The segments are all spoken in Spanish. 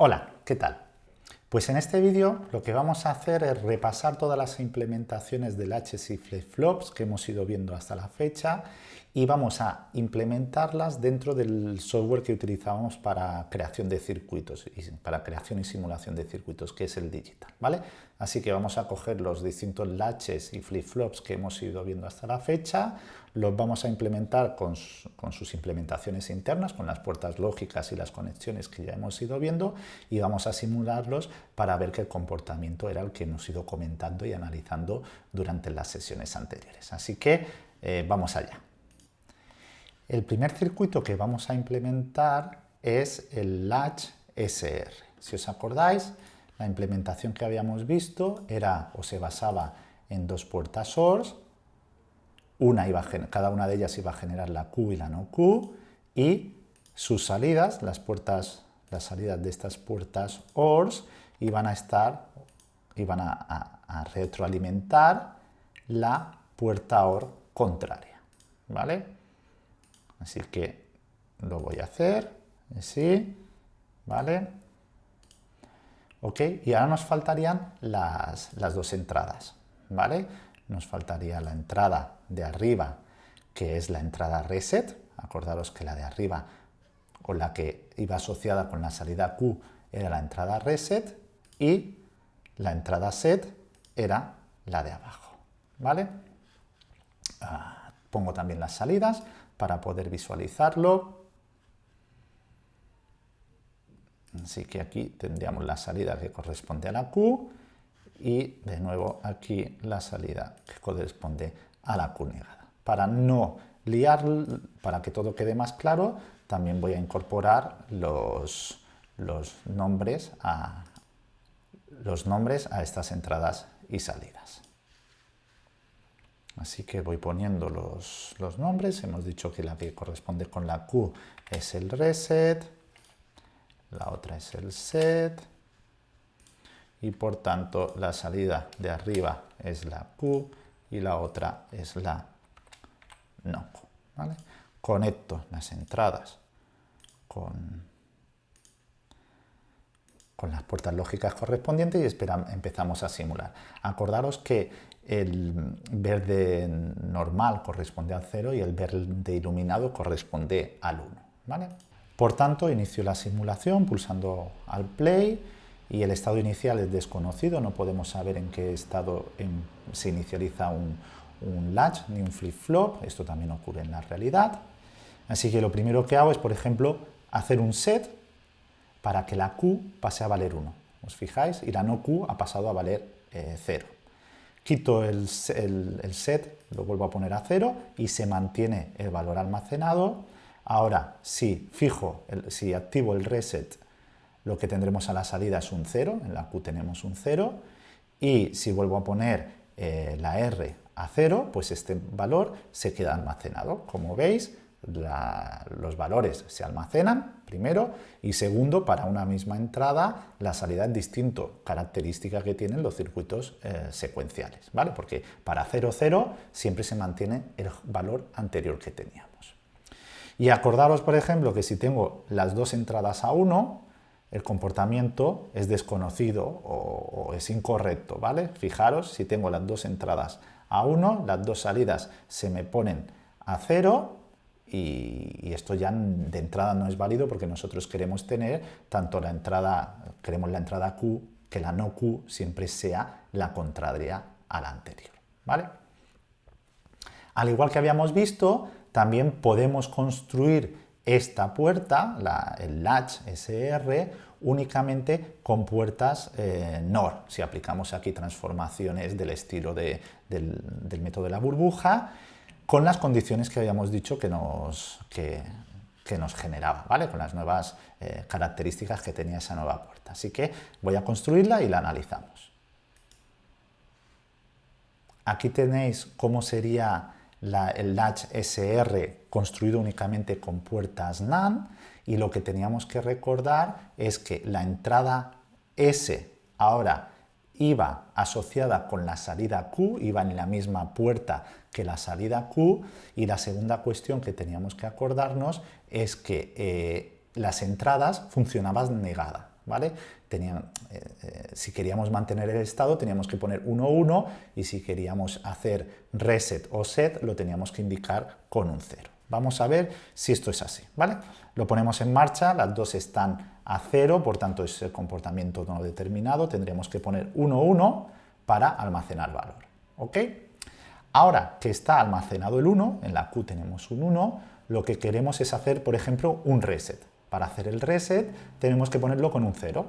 Hola, ¿qué tal? Pues en este vídeo lo que vamos a hacer es repasar todas las implementaciones del HSI flip-flops que hemos ido viendo hasta la fecha y vamos a implementarlas dentro del software que utilizábamos para creación de circuitos, para creación y simulación de circuitos, que es el digital, ¿vale? Así que vamos a coger los distintos latches y flip-flops que hemos ido viendo hasta la fecha, los vamos a implementar con, sus implementaciones internas, con las puertas lógicas y las conexiones que ya hemos ido viendo y vamos a simularlos para ver qué comportamiento era el que hemos ido comentando y analizando durante las sesiones anteriores. Así que eh, vamos allá. El primer circuito que vamos a implementar es el latch SR. Si os acordáis, la implementación que habíamos visto era o se basaba en dos puertas source, una iba cada una de ellas iba a generar la Q y la no Q, y sus salidas, las puertas, salidas de estas puertas ORs, iban a estar, iban a, a retroalimentar la puerta OR contraria, ¿vale? Así que lo voy a hacer, así, ¿vale? Ok, y ahora nos faltarían las, dos entradas, ¿vale? Nos faltaría la entrada de arriba, que es la entrada reset, acordaros que la de arriba, o la que iba asociada con la salida Q, era la entrada reset, y la entrada set era la de abajo, ¿vale? Ah, pongo también las salidas, para poder visualizarlo. Así que aquí tendríamos la salida que corresponde a la Q y de nuevo aquí la salida que corresponde a la Q negada. Para no liar, para que todo quede más claro, también voy a incorporar los, nombres, a, los nombres a estas entradas y salidas. Así que voy poniendo los, nombres. Hemos dicho que la que corresponde con la Q es el reset, la otra es el set, y por tanto la salida de arriba es la Q y la otra es la no. Conecto las entradas con, con las puertas lógicas correspondientes y empezamos a simular. Acordaros que el verde normal corresponde al 0 y el verde iluminado corresponde al 1. ¿vale? Por tanto, inicio la simulación pulsando al play y el estado inicial es desconocido, no podemos saber en qué estado se inicializa un, latch ni un flip-flop, esto también ocurre en la realidad. Así que lo primero que hago es, por ejemplo, hacer un set para que la Q pase a valer 1. ¿Os fijáis? Y la no Q ha pasado a valer 0. Eh, quito el, set, lo vuelvo a poner a cero y se mantiene el valor almacenado. Ahora, si fijo, si activo el reset, lo que tendremos a la salida es un 0, en la Q tenemos un 0, y si vuelvo a poner eh, la R a 0, pues este valor se queda almacenado. Como veis, los valores se almacenan, primero, y segundo, para una misma entrada, la salida es distinto, característica que tienen los circuitos eh, secuenciales, ¿vale? Porque para 0, 0 siempre se mantiene el valor anterior que teníamos. Y acordaros, por ejemplo, que si tengo las dos entradas a 1, el comportamiento es desconocido o, es incorrecto, ¿vale? Fijaros, si tengo las dos entradas a 1, las dos salidas se me ponen a 0 y, esto ya de entrada no es válido porque nosotros queremos tener tanto la entrada, queremos la entrada Q, que la no Q siempre sea la contraria a la anterior. ¿vale? Al igual que habíamos visto, también podemos construir esta puerta, el latch SR, únicamente con puertas eh, NOR, si aplicamos aquí transformaciones del estilo del, método de la burbuja, con las condiciones que habíamos dicho que nos, que, nos generaba, ¿vale? con las nuevas eh, características que tenía esa nueva puerta. Así que voy a construirla y la analizamos. Aquí tenéis cómo sería el latch SR construido únicamente con puertas NAND y lo que teníamos que recordar es que la entrada S ahora iba asociada con la salida Q, iba en la misma puerta que la salida Q y la segunda cuestión que teníamos que acordarnos es que eh, las entradas funcionaban negada, ¿vale? Eh, eh, si queríamos mantener el estado teníamos que poner 1, 1 y si queríamos hacer reset o set lo teníamos que indicar con un 0. Vamos a ver si esto es así, ¿vale? Lo ponemos en marcha, las dos están a 0, por tanto es el comportamiento no determinado, tendremos que poner 1, 1 para almacenar valor, ¿ok? Ahora que está almacenado el 1, en la Q tenemos un 1, lo que queremos es hacer, por ejemplo, un reset. Para hacer el reset tenemos que ponerlo con un 0.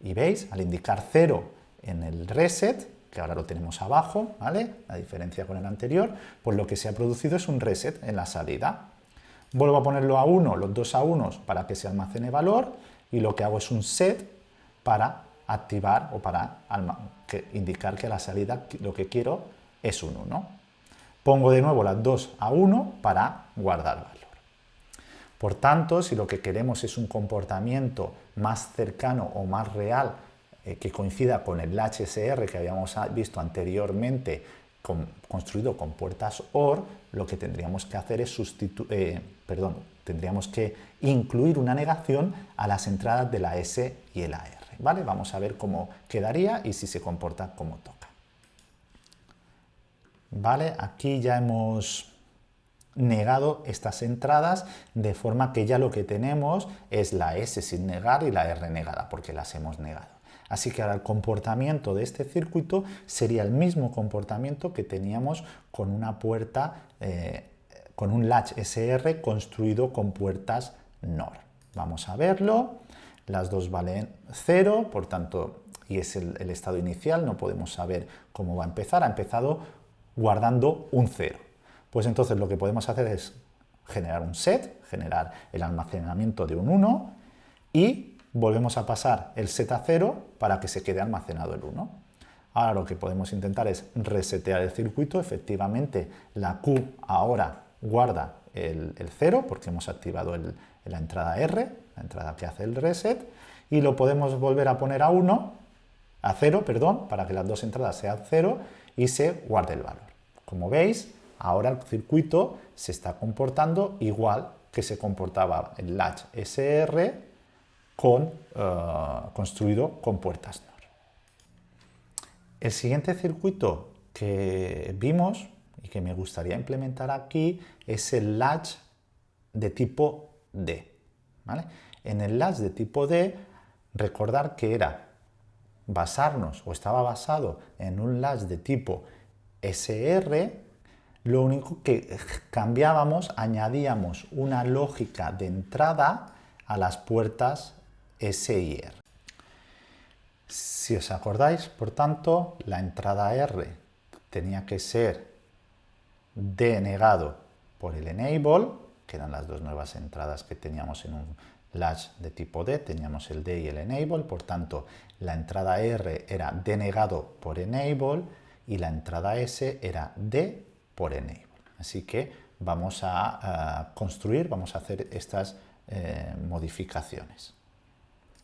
Y veis, al indicar 0 en el reset, que ahora lo tenemos abajo, ¿vale? La diferencia con el anterior, pues lo que se ha producido es un reset en la salida. Vuelvo a ponerlo a 1, los dos a 1 para que se almacene valor y lo que hago es un set para activar o para indicar que a la salida lo que quiero es un 1. Pongo de nuevo las 2 a 1 para guardar valor. Por tanto, si lo que queremos es un comportamiento más cercano o más real eh, que coincida con el HSR que habíamos visto anteriormente construido con puertas OR, lo que tendríamos que hacer es sustituir, eh, perdón, tendríamos que incluir una negación a las entradas de la S y la R. ¿vale? Vamos a ver cómo quedaría y si se comporta como toca. ¿vale? Aquí ya hemos negado estas entradas de forma que ya lo que tenemos es la S sin negar y la R negada porque las hemos negado. Así que ahora el comportamiento de este circuito sería el mismo comportamiento que teníamos con una puerta, eh, con un latch SR construido con puertas NOR. Vamos a verlo, las dos valen 0, por tanto, y es el, el estado inicial, no podemos saber cómo va a empezar, ha empezado guardando un 0. Pues entonces lo que podemos hacer es generar un set, generar el almacenamiento de un 1 y volvemos a pasar el set a 0 para que se quede almacenado el 1. Ahora lo que podemos intentar es resetear el circuito, efectivamente la Q ahora guarda el, 0 porque hemos activado la entrada R, la entrada que hace el reset, y lo podemos volver a poner a 1, a 0, perdón, para que las dos entradas sean 0 y se guarde el valor. Como veis, ahora el circuito se está comportando igual que se comportaba el latch SR eh, construido con puertas NOR. El siguiente circuito que vimos y que me gustaría implementar aquí es el latch de tipo D. En el latch de tipo D, recordar que era basarnos o estaba basado en un latch de tipo SR, lo único que cambiábamos, añadíamos una lógica de entrada a las puertas S y R. Si os acordáis, por tanto, la entrada R tenía que ser denegado por el enable, que eran las dos nuevas entradas que teníamos en un latch de tipo D, teníamos el D y el enable, por tanto, la entrada R era denegado por enable, y la entrada S era D por enable. Así que vamos a, construir, vamos a hacer estas eh, modificaciones.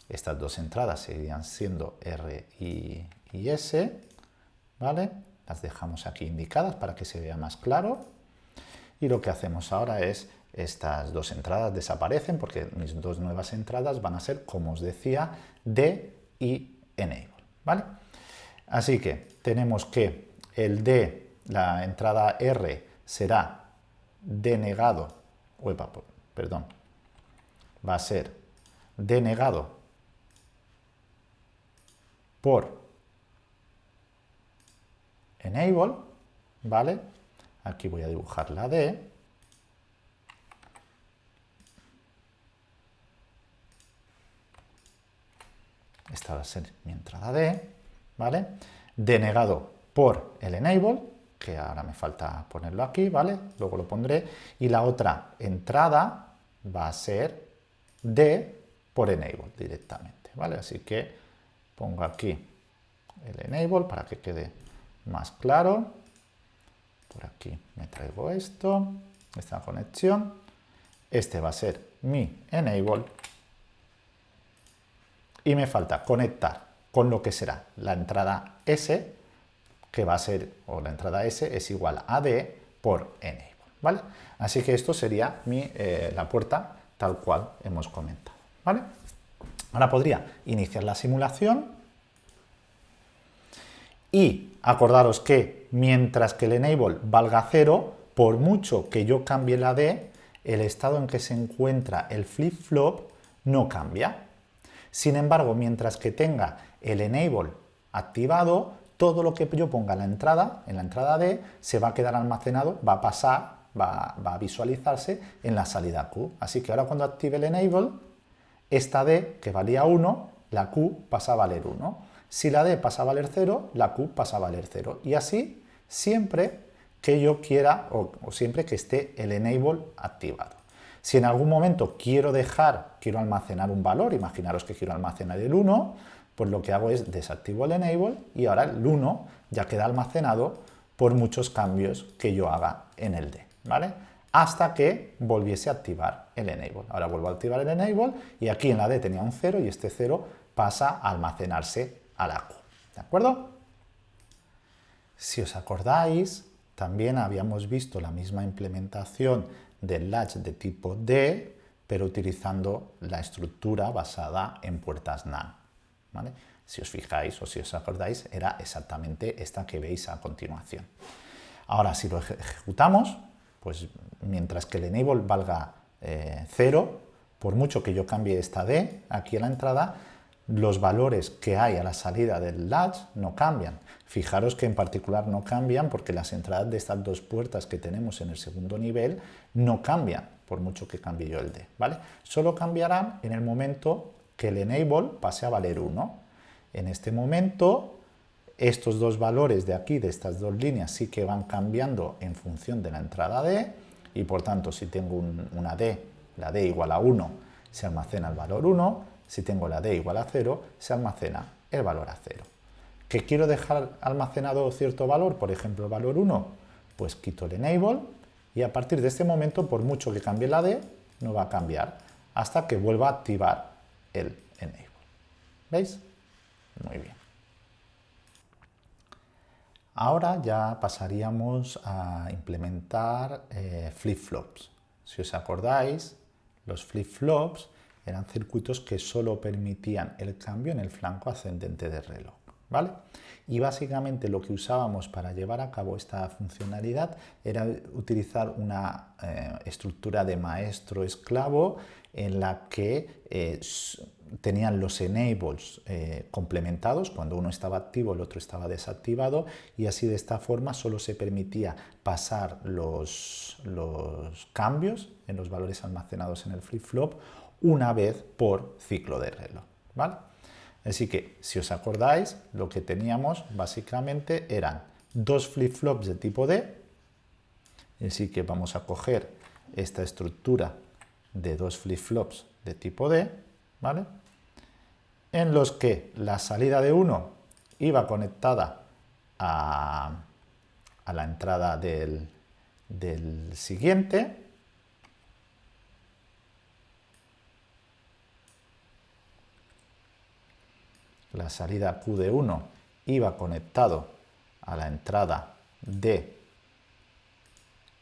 Estas dos entradas seguirían siendo R y, y, S, ¿vale? Las dejamos aquí indicadas para que se vea más claro. Y lo que hacemos ahora es, estas dos entradas desaparecen porque mis dos nuevas entradas van a ser, como os decía, D y enable, ¿vale? Así que tenemos que el D, la entrada R, será denegado, perdón, va a ser denegado por enable, ¿vale? Aquí voy a dibujar la D. Esta va a ser mi entrada D. ¿vale? Denegado por el enable, que ahora me falta ponerlo aquí, ¿vale? Luego lo pondré. Y la otra entrada va a ser D por enable directamente, ¿vale? Así que pongo aquí el enable para que quede más claro. Por aquí me traigo esto, esta conexión. Este va a ser mi enable. Y me falta conectar con lo que será la entrada S, que va a ser, o la entrada S es igual a D por Enable, ¿vale? Así que esto sería mi, eh, la puerta tal cual hemos comentado, ¿vale? Ahora podría iniciar la simulación y acordaros que mientras que el enable valga 0, por mucho que yo cambie la D, el estado en que se encuentra el flip-flop no cambia. Sin embargo, mientras que tenga el enable activado, todo lo que yo ponga en la entrada, en la entrada D, se va a quedar almacenado, va a pasar, va, a visualizarse en la salida Q. Así que ahora cuando active el enable, esta D, que valía 1, la Q pasa a valer 1. Si la D pasa a valer 0, la Q pasa a valer 0. Y así siempre que yo quiera o, o siempre que esté el enable activado. Si en algún momento quiero dejar, quiero almacenar un valor, imaginaros que quiero almacenar el 1, pues lo que hago es desactivo el enable y ahora el 1 ya queda almacenado por muchos cambios que yo haga en el D, ¿vale? Hasta que volviese a activar el enable. Ahora vuelvo a activar el enable y aquí en la D tenía un 0 y este 0 pasa a almacenarse a la Q, ¿de acuerdo? Si os acordáis, también habíamos visto la misma implementación del latch de tipo D, pero utilizando la estructura basada en puertas NAND. Si os fijáis o si os acordáis, era exactamente esta que veis a continuación. Ahora, si lo ejecutamos, pues mientras que el enable valga 0, eh, por mucho que yo cambie esta D aquí en la entrada, los valores que hay a la salida del latch no cambian. Fijaros que en particular no cambian porque las entradas de estas dos puertas que tenemos en el segundo nivel no cambian, por mucho que cambie yo el D, ¿vale? Solo cambiarán en el momento que el enable pase a valer 1. En este momento, estos dos valores de aquí, de estas dos líneas, sí que van cambiando en función de la entrada D, y por tanto, si tengo una D, la D igual a 1, se almacena el valor 1, si tengo la D igual a 0, se almacena el valor a 0. ¿Que quiero dejar almacenado cierto valor, por ejemplo el valor 1? Pues quito el enable y a partir de este momento, por mucho que cambie la D, no va a cambiar hasta que vuelva a activar el enable. ¿Veis? Muy bien. Ahora ya pasaríamos a implementar eh, flip-flops. Si os acordáis, los flip-flops eran circuitos que solo permitían el cambio en el flanco ascendente del reloj. ¿Vale? Y básicamente lo que usábamos para llevar a cabo esta funcionalidad era utilizar una eh, estructura de maestro-esclavo en la que eh, tenían los enables eh, complementados, cuando uno estaba activo el otro estaba desactivado y así de esta forma solo se permitía pasar los, los cambios en los valores almacenados en el flip-flop una vez por ciclo de reloj. ¿vale? Así que, si os acordáis, lo que teníamos básicamente eran dos flip-flops de tipo D, así que vamos a coger esta estructura de dos flip-flops de tipo D, ¿vale? En los que la salida de uno iba conectada a, la entrada del, del siguiente, la salida Q de 1 iba conectado a la entrada D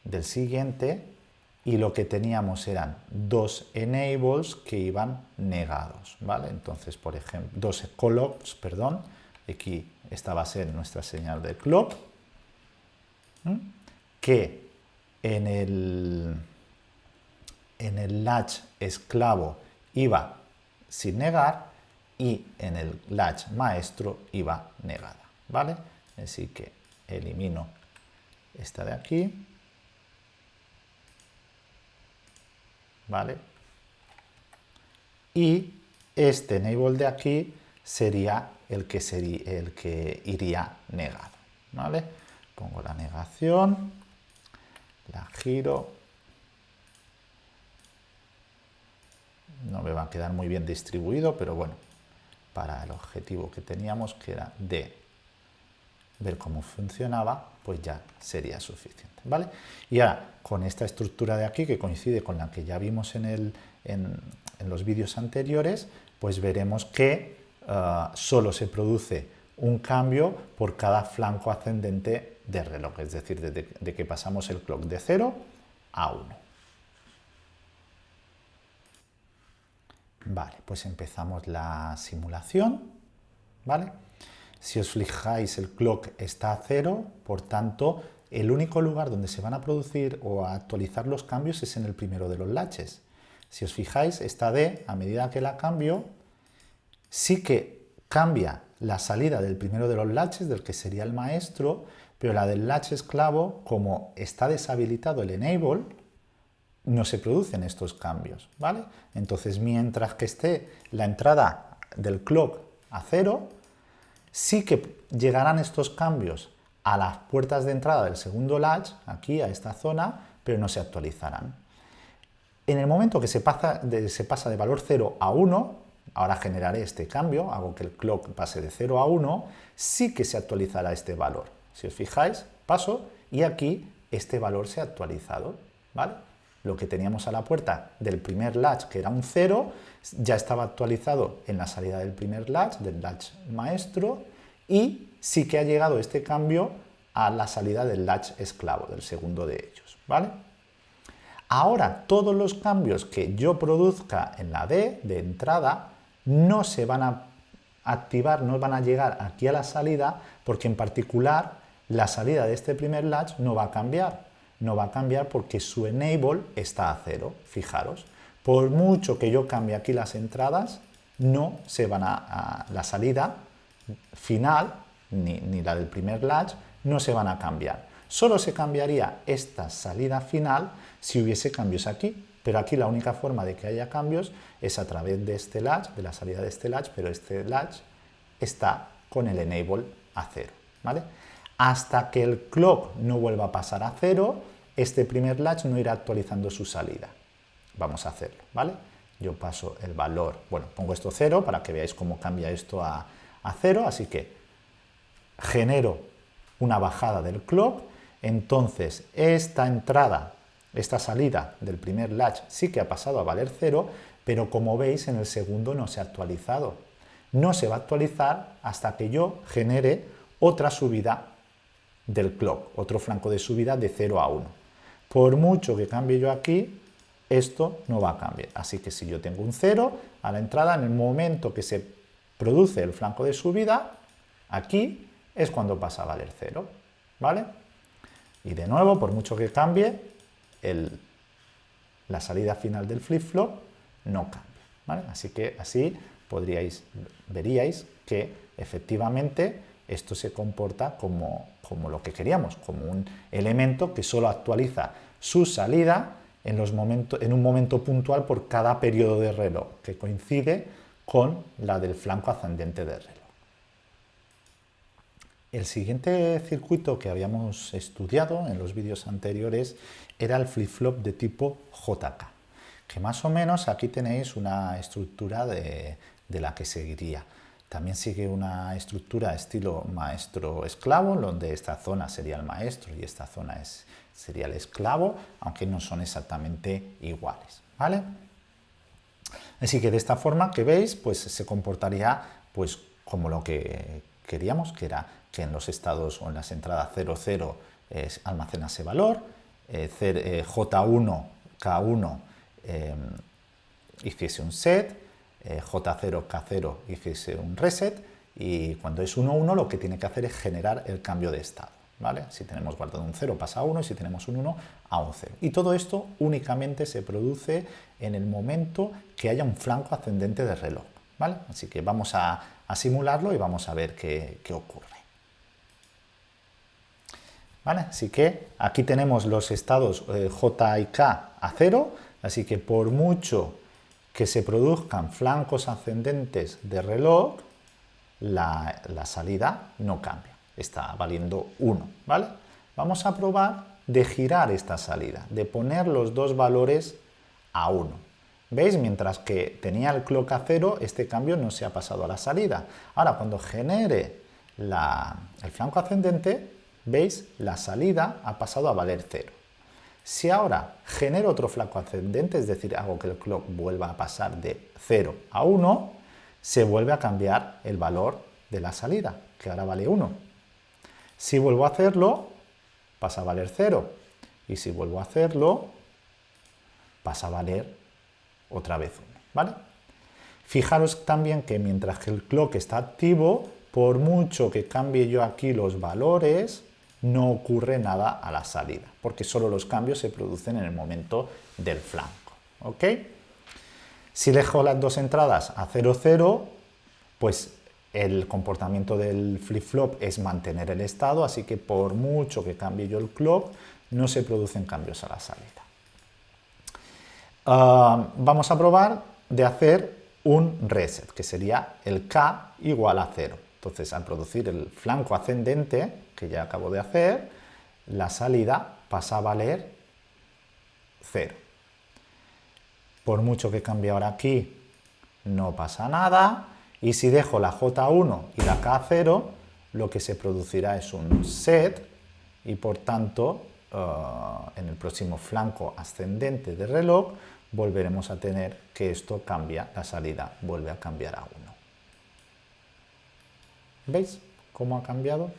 del siguiente y lo que teníamos eran dos enables que iban negados, ¿vale? Entonces, por ejemplo, dos clocks, perdón, aquí esta va a ser nuestra señal de clock, que en el, en el latch esclavo iba sin negar y en el latch maestro iba negada, ¿vale? Así que elimino esta de aquí, ¿vale? Y este enable de aquí sería el que, sería, el que iría negado, ¿vale? Pongo la negación, la giro, no me va a quedar muy bien distribuido, pero bueno, para el objetivo que teníamos, que era de ver cómo funcionaba, pues ya sería suficiente. ¿vale? Y ahora, con esta estructura de aquí, que coincide con la que ya vimos en, los vídeos anteriores, pues veremos que uh, solo se produce un cambio por cada flanco ascendente del reloj, es decir, de que pasamos el clock de 0 a 1. Vale, pues empezamos la simulación, ¿vale? Si os fijáis, el clock está a cero, por tanto, el único lugar donde se van a producir o a actualizar los cambios es en el primero de los latches. Si os fijáis, esta D, a medida que la cambio, sí que cambia la salida del primero de los latches, del que sería el maestro, pero la del latch esclavo, como está deshabilitado el enable, no se producen estos cambios, ¿vale? Entonces, mientras que esté la entrada del clock a cero, sí que llegarán estos cambios a las puertas de entrada del segundo latch, aquí a esta zona, pero no se actualizarán. En el momento que se pasa de, valor 0 a 1, ahora generaré este cambio, hago que el clock pase de 0 a 1, sí que se actualizará este valor. Si os fijáis, paso y aquí este valor se ha actualizado. ¿vale? Lo que teníamos a la puerta del primer latch, que era un 0, ya estaba actualizado en la salida del primer latch, del latch maestro, y sí que ha llegado este cambio a la salida del latch esclavo, del segundo de ellos. ¿vale? Ahora, todos los cambios que yo produzca en la D de entrada no se van a activar, no van a llegar aquí a la salida, porque en particular la salida de este primer latch no va a cambiar. No va a cambiar porque su enable está a cero, fijaros. Por mucho que yo cambie aquí las entradas, no se van a, la salida final, ni, ni la del primer latch, no se van a cambiar. Solo se cambiaría esta salida final si hubiese cambios aquí, pero aquí la única forma de que haya cambios es a través de este latch, de la salida de este latch, pero este latch está con el enable a cero, ¿vale? Hasta que el clock no vuelva a pasar a cero, este primer latch no irá actualizando su salida. Vamos a hacerlo, ¿vale? Yo paso el valor, bueno, pongo esto cero para que veáis cómo cambia esto a, cero, así que genero una bajada del clock, entonces esta entrada esta salida del primer latch sí que ha pasado a valer 0, pero como veis en el segundo no se ha actualizado. No se va a actualizar hasta que yo genere otra subida del clock, otro flanco de subida de 0 a 1. Por mucho que cambie yo aquí, esto no va a cambiar. Así que si yo tengo un 0 a la entrada, en el momento que se produce el flanco de subida, aquí es cuando pasa a valer 0. ¿Vale? Y de nuevo, por mucho que cambie, la salida final del flip-flop no cambia. Así que así podríais, veríais que efectivamente esto se comporta como, como lo que queríamos, como un elemento que solo actualiza su salida en, los en un momento puntual por cada periodo de reloj, que coincide con la del flanco ascendente del reloj. El siguiente circuito que habíamos estudiado en los vídeos anteriores era el flip-flop de tipo JK, que más o menos aquí tenéis una estructura de, la que seguiría. También sigue una estructura estilo maestro-esclavo, donde esta zona sería el maestro y esta zona es, sería el esclavo, aunque no son exactamente iguales. ¿vale? Así que de esta forma que veis, pues se comportaría pues, como lo que queríamos, que era que en los estados o en las entradas 0, 0 almacenase valor, eh, eh, J1, K1 eh, hiciese un set, J0, K0 hiciese un reset y cuando es 1, 1 lo que tiene que hacer es generar el cambio de estado. ¿vale? Si tenemos guardado un 0 pasa a 1 y si tenemos un 1 a un 0. Y todo esto únicamente se produce en el momento que haya un flanco ascendente del reloj. ¿vale? Así que vamos a, simularlo y vamos a ver qué ocurre. Así que aquí tenemos los estados eh, J y K a cero, así que por mucho que se produzcan flancos ascendentes de reloj, la, salida no cambia, está valiendo 1, ¿vale? Vamos a probar de girar esta salida, de poner los dos valores a 1. ¿Veis? Mientras que tenía el clock a 0, este cambio no se ha pasado a la salida. Ahora, cuando genere el flanco ascendente, ¿Veis? La salida ha pasado a valer 0. Si ahora genero otro flanco ascendente, es decir, hago que el clock vuelva a pasar de 0 a 1, se vuelve a cambiar el valor de la salida, que ahora vale 1. Si vuelvo a hacerlo, pasa a valer 0. Y si vuelvo a hacerlo, pasa a valer otra vez 1. ¿vale? Fijaros también que mientras que el clock está activo, por mucho que cambie yo aquí los valores, no ocurre nada a la salida, porque solo los cambios se producen en el momento del flanco. ¿ok? Si dejo las dos entradas a 0, 0, pues el comportamiento del flip-flop es mantener el estado, así que por mucho que cambie yo el clock, no se producen cambios a la salida. Ah, vamos a probar de hacer un reset, que sería el K igual a 0. Entonces, al producir el flanco ascendente, que ya acabo de hacer, la salida pasa a valer 0. Por mucho que cambie ahora aquí, no pasa nada. Y si dejo la J1 y la K0, lo que se producirá es un set y por tanto eh, en el próximo flanco ascendente del reloj volveremos a tener que esto cambia, la salida vuelve a cambiar a 1. ¿Veis cómo ha cambiado?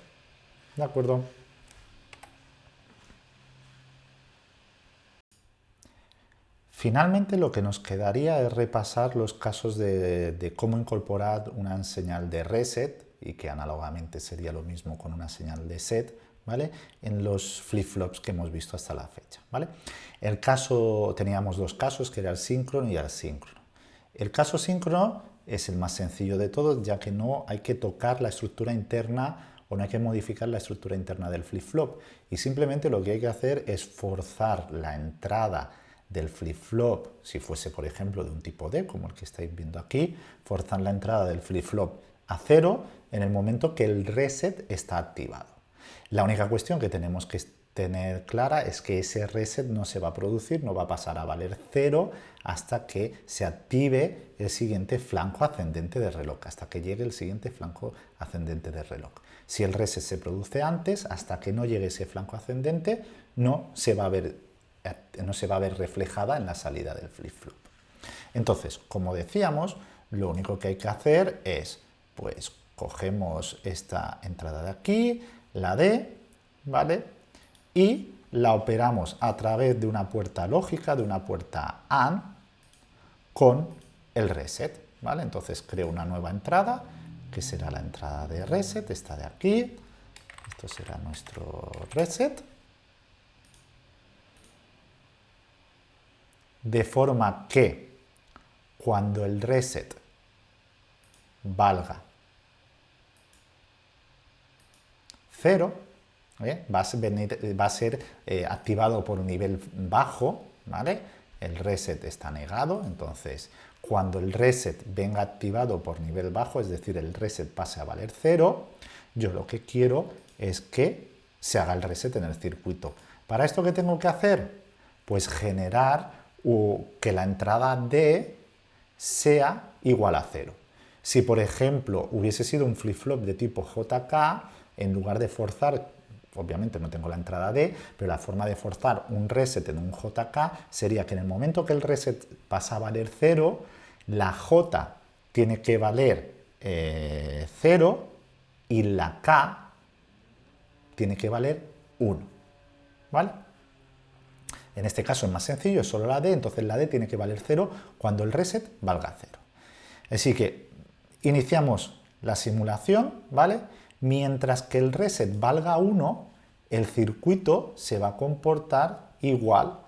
De acuerdo. Finalmente lo que nos quedaría es repasar los casos de, cómo incorporar una señal de reset y que análogamente sería lo mismo con una señal de set ¿vale? en los flip-flops que hemos visto hasta la fecha. ¿vale? El caso, teníamos dos casos, que era el síncrono y el asíncrono. El caso síncrono es el más sencillo de todos, ya que no hay que tocar la estructura interna o no hay que modificar la estructura interna del flip-flop. Y simplemente lo que hay que hacer es forzar la entrada del flip-flop, si fuese por ejemplo de un tipo D, como el que estáis viendo aquí, forzar la entrada del flip-flop a cero en el momento que el reset está activado. La única cuestión que tenemos que tener clara es que ese reset no se va a producir, no va a pasar a valer cero hasta que se active el siguiente flanco ascendente del reloj, hasta que llegue el siguiente flanco ascendente del reloj. Si el reset se produce antes, hasta que no llegue ese flanco ascendente, no se va a ver, no se va a ver reflejada en la salida del flip-flop. Entonces, como decíamos, lo único que hay que hacer es, pues, cogemos esta entrada de aquí, la D, ¿vale? Y la operamos a través de una puerta lógica, de una puerta AND, con el reset, ¿vale? Entonces creo una nueva entrada, que será la entrada de reset, esta de aquí, esto será nuestro reset, de forma que cuando el reset valga 0, ¿eh? va, a ser eh, activado por un nivel bajo, ¿vale? El reset está negado, entonces cuando el reset venga activado por nivel bajo, es decir, el reset pase a valer 0, yo lo que quiero es que se haga el reset en el circuito. ¿Para esto qué tengo que hacer? Pues generar que la entrada D sea igual a 0. Si, por ejemplo, hubiese sido un flip-flop de tipo JK, en lugar de forzar, obviamente no tengo la entrada D, pero la forma de forzar un reset en un JK sería que en el momento que el reset pasa a valer 0, la J tiene que valer 0 eh, y la K tiene que valer 1. ¿Vale? En este caso es más sencillo, es solo la D, entonces la D tiene que valer 0 cuando el reset valga 0. Así que iniciamos la simulación, ¿vale? Mientras que el reset valga 1, el circuito se va a comportar igual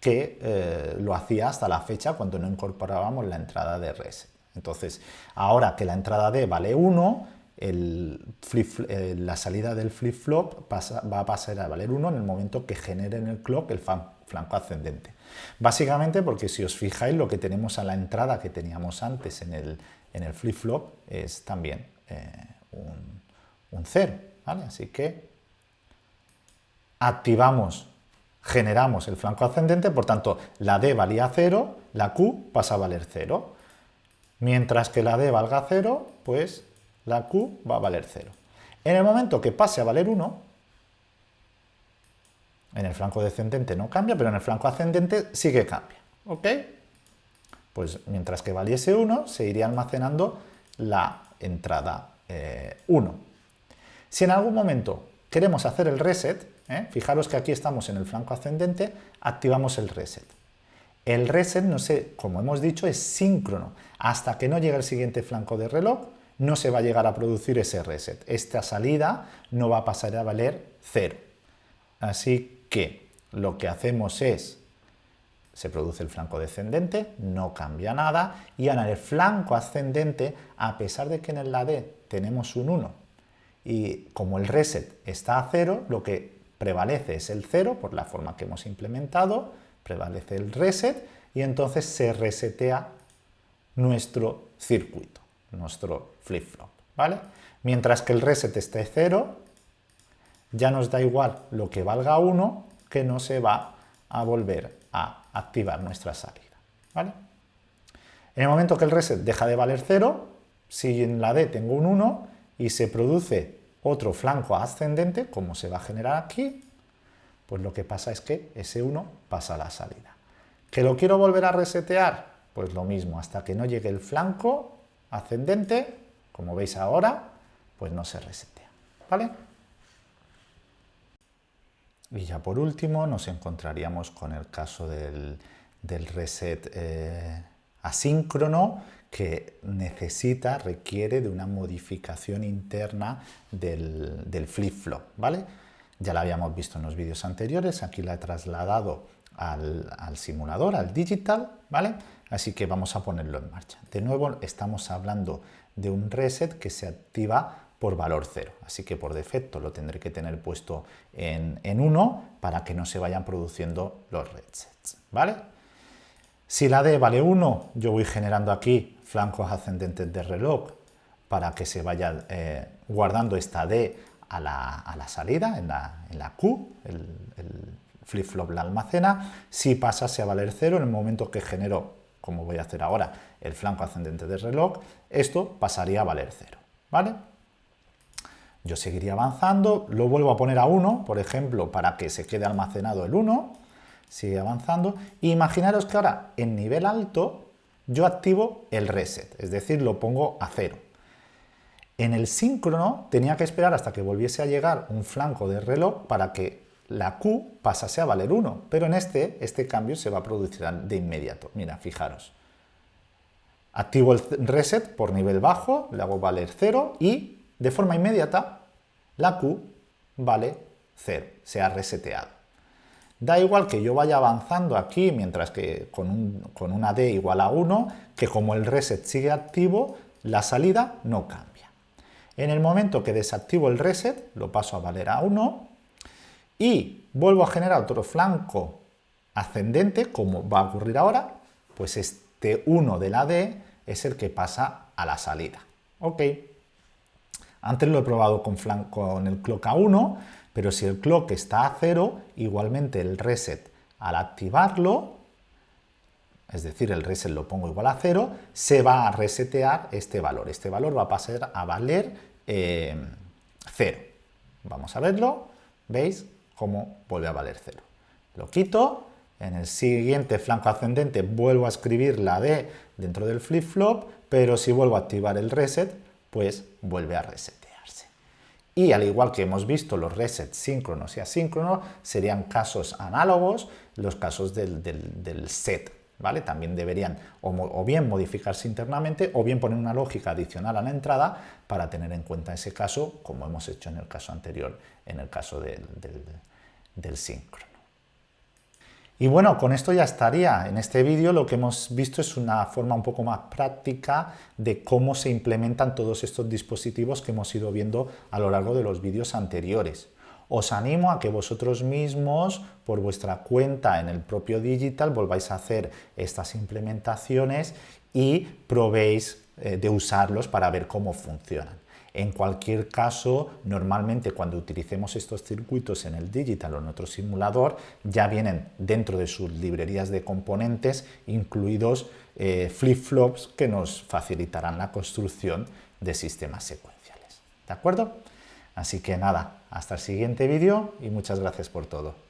que eh, lo hacía hasta la fecha cuando no incorporábamos la entrada de reset. Entonces, ahora que la entrada D vale 1, eh, la salida del flip-flop va a pasar a valer 1 en el momento que genere en el clock el flanco ascendente. Básicamente porque si os fijáis lo que tenemos a la entrada que teníamos antes en el, flip-flop es también eh, un, un 0, ¿vale? Así que activamos, generamos el flanco ascendente, por tanto, la D valía 0, la Q pasa a valer 0. Mientras que la D valga 0, pues la Q va a valer 0. En el momento que pase a valer 1, en el flanco descendente no cambia, pero en el flanco ascendente sí que cambia. ¿Ok? Pues mientras que valiese 1, se iría almacenando la entrada 1. Si en algún momento queremos hacer el reset, ¿eh? fijaros que aquí estamos en el flanco ascendente, activamos el reset. El reset, no como hemos dicho, es síncrono. Hasta que no llegue el siguiente flanco de reloj, no se va a llegar a producir ese reset. Esta salida no va a pasar a valer cero. Así que lo que hacemos es, se produce el flanco descendente, no cambia nada, y en el flanco ascendente, a pesar de que en el D tenemos un 1, y como el reset está a cero, lo que prevalece es el cero, por la forma que hemos implementado, prevalece el reset, y entonces se resetea nuestro circuito, nuestro flip-flop, ¿vale? Mientras que el reset esté cero, ya nos da igual lo que valga 1, que no se va a volver a activar nuestra salida. ¿vale? En el momento que el reset deja de valer 0, si en la D tengo un 1 y se produce otro flanco ascendente, como se va a generar aquí, pues lo que pasa es que ese 1 pasa a la salida. ¿Que lo quiero volver a resetear? Pues lo mismo, hasta que no llegue el flanco ascendente, como veis ahora, pues no se resetea. ¿Vale? Y ya por último nos encontraríamos con el caso del, reset eh, asíncrono que necesita, requiere de una modificación interna del, flip-flop, ¿vale? Ya la habíamos visto en los vídeos anteriores, aquí la he trasladado al, simulador, al digital, ¿vale? Así que vamos a ponerlo en marcha. De nuevo estamos hablando de un reset que se activa por valor 0. Así que por defecto lo tendré que tener puesto en, 1 para que no se vayan produciendo los resets. ¿vale? Si la D vale 1, yo voy generando aquí flancos ascendentes de reloj para que se vaya eh, guardando esta D a la, salida, en la, Q, el, flip-flop la almacena. Si pasase a valer 0, en el momento que genero, como voy a hacer ahora, el flanco ascendente de reloj, esto pasaría a valer 0. ¿vale? Yo seguiría avanzando, lo vuelvo a poner a 1, por ejemplo, para que se quede almacenado el 1, sigue avanzando, imaginaros que ahora en nivel alto yo activo el reset, es decir, lo pongo a 0. En el síncrono tenía que esperar hasta que volviese a llegar un flanco de reloj para que la Q pasase a valer 1, pero en este, este cambio se va a producir de inmediato. Mira, fijaros. Activo el reset por nivel bajo, le hago valer 0 y de forma inmediata, la Q vale 0, se ha reseteado. Da igual que yo vaya avanzando aquí, mientras que con, con una D igual a 1, que como el reset sigue activo, la salida no cambia. En el momento que desactivo el reset, lo paso a valer a 1 y vuelvo a generar otro flanco ascendente, como va a ocurrir ahora, pues este 1 de la D es el que pasa a la salida. ¿Ok? Antes lo he probado con, con el clock a 1, pero si el clock está a 0, igualmente el reset al activarlo, es decir, el reset lo pongo igual a 0, se va a resetear este valor. Este valor va a pasar a valer 0. Eh, Vamos a verlo. ¿Veis cómo vuelve a valer 0? Lo quito. En el siguiente flanco ascendente vuelvo a escribir la D dentro del flip-flop, pero si vuelvo a activar el reset, pues vuelve a resetearse. Y al igual que hemos visto los resets síncronos y asíncronos, serían casos análogos los casos del, set. ¿Vale? También deberían o, bien modificarse internamente o bien poner una lógica adicional a la entrada para tener en cuenta ese caso, como hemos hecho en el caso anterior, en el caso del, del síncrono. Y bueno, con esto ya estaría. En este vídeo lo que hemos visto es una forma un poco más práctica de cómo se implementan todos estos dispositivos que hemos ido viendo a lo largo de los vídeos anteriores. Os animo a que vosotros mismos, por vuestra cuenta en el propio Digital, volváis a hacer estas implementaciones y probéis eh, de usarlos para ver cómo funcionan. En cualquier caso, normalmente cuando utilicemos estos circuitos en el digital o en otro simulador, ya vienen dentro de sus librerías de componentes incluidos eh, flip-flops que nos facilitarán la construcción de sistemas secuenciales. ¿De acuerdo? Así que nada, hasta el siguiente vídeo y muchas gracias por todo.